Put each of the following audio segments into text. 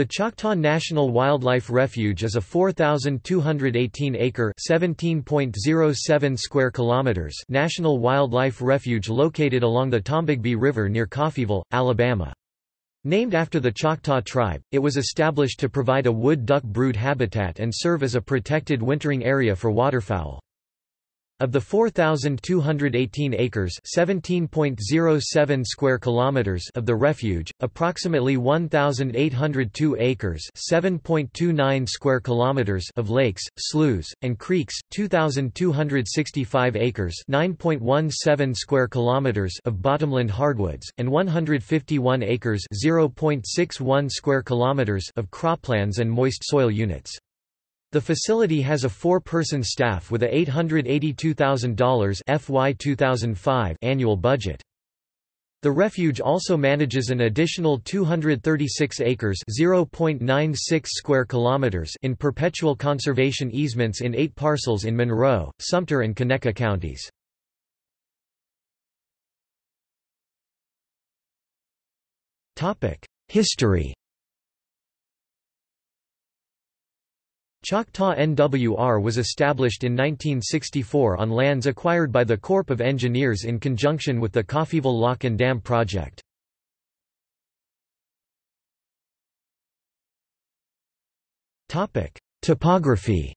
The Choctaw National Wildlife Refuge is a 4,218-acre (17.07 square kilometers) national wildlife refuge located along the Tombigbee River near Coffeeville, Alabama. Named after the Choctaw tribe, it was established to provide a wood duck brood habitat and serve as a protected wintering area for waterfowl. Of the 4218 acres, 17.07 square kilometers of the refuge, approximately 1802 acres, 7.29 square kilometers of lakes, sloughs, and creeks, 2265 acres, 9.17 square kilometers of bottomland hardwoods, and 151 acres, 0.61 square kilometers of croplands and moist soil units. The facility has a four-person staff with a $882,000 FY 2005 annual budget. The refuge also manages an additional 236 acres (0.96 square kilometers) in perpetual conservation easements in 8 parcels in Monroe, Sumter and Conecuh counties. Topic: History Choctaw NWR was established in 1964 on lands acquired by the Corps of Engineers in conjunction with the Coffeeville Lock and Dam project. Topography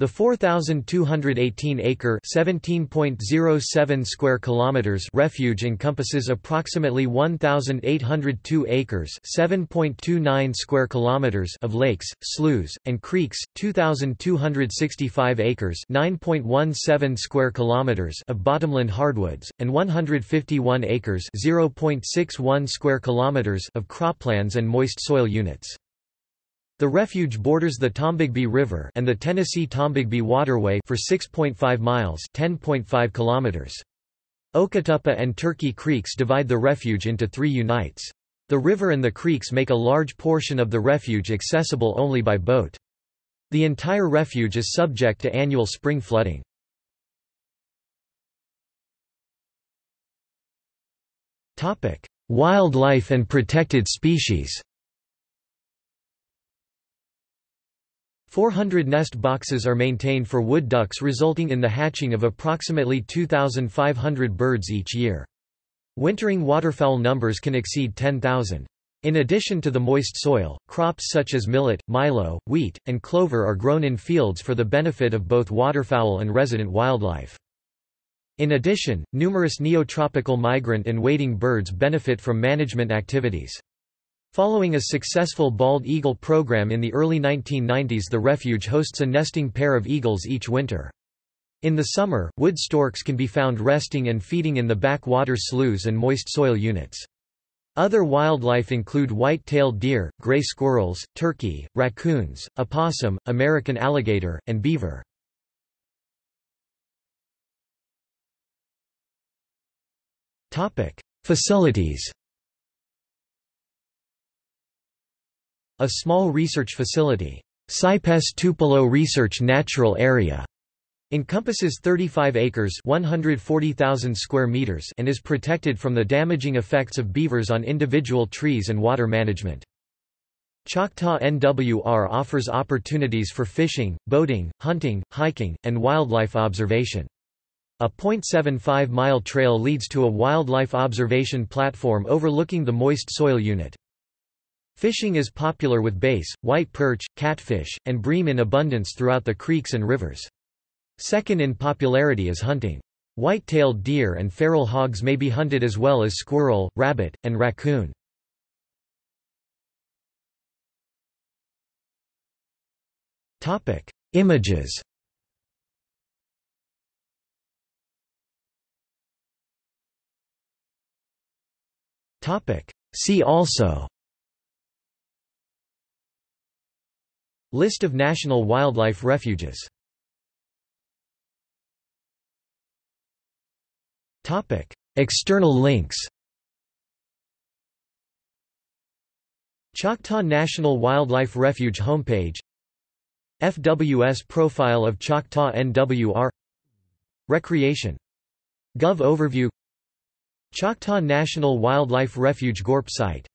The 4,218-acre (17.07 square kilometers) refuge encompasses approximately 1,802 acres (7.29 square kilometers) of lakes, sloughs, and creeks, 2,265 acres (9.17 square kilometers) of bottomland hardwoods, and 151 acres (0.61 square kilometers) of croplands and moist soil units. The refuge borders the Tombigbee River and the Tennessee Tombigbee Waterway for 6.5 miles (10.5 kilometers). Okatuppa and Turkey Creeks divide the refuge into three unites. The river and the creeks make a large portion of the refuge accessible only by boat. The entire refuge is subject to annual spring flooding. Wildlife and protected species 400 nest boxes are maintained for wood ducks resulting in the hatching of approximately 2,500 birds each year. Wintering waterfowl numbers can exceed 10,000. In addition to the moist soil, crops such as millet, milo, wheat, and clover are grown in fields for the benefit of both waterfowl and resident wildlife. In addition, numerous neotropical migrant and wading birds benefit from management activities. Following a successful bald eagle program in the early 1990s the refuge hosts a nesting pair of eagles each winter. In the summer, wood storks can be found resting and feeding in the backwater sloughs and moist soil units. Other wildlife include white-tailed deer, gray squirrels, turkey, raccoons, opossum, American alligator, and beaver. Facilities A small research facility, Cypress Tupelo Research Natural Area, encompasses 35 acres 140,000 square meters and is protected from the damaging effects of beavers on individual trees and water management. Choctaw NWR offers opportunities for fishing, boating, hunting, hiking, and wildlife observation. A 0.75-mile trail leads to a wildlife observation platform overlooking the moist soil unit. Fishing is popular with bass, white perch, catfish, and bream in abundance throughout the creeks and rivers. Second in popularity is hunting. White-tailed deer and feral hogs may be hunted as well as squirrel, rabbit, and raccoon. Topic: Images Topic: See also List of national wildlife refuges. External links. Choctaw National Wildlife Refuge homepage. FWS profile of Choctaw NWR Recreation. Gov overview. Choctaw National Wildlife Refuge Gorp site